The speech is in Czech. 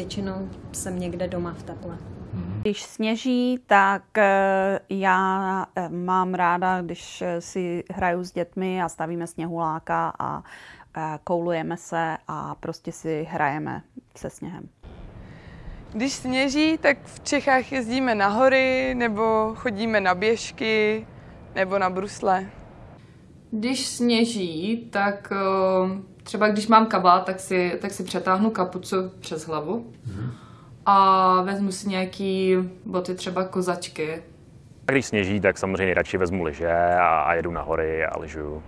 většinou jsem někde doma v teple. Když sněží, tak eh, já eh, mám ráda, když eh, si hraju s dětmi a stavíme sněhuláka a koulujeme se a prostě si hrajeme se sněhem. Když sněží, tak v Čechách jezdíme na hory, nebo chodíme na běžky, nebo na brusle. Když sněží, tak třeba když mám kabát, tak si, tak si přetáhnu kapucu přes hlavu. Mm a vezmu si nějaký boty, třeba kozačky. A když sněží, tak samozřejmě radši vezmu lyže a, a jedu na hory a lyžuju.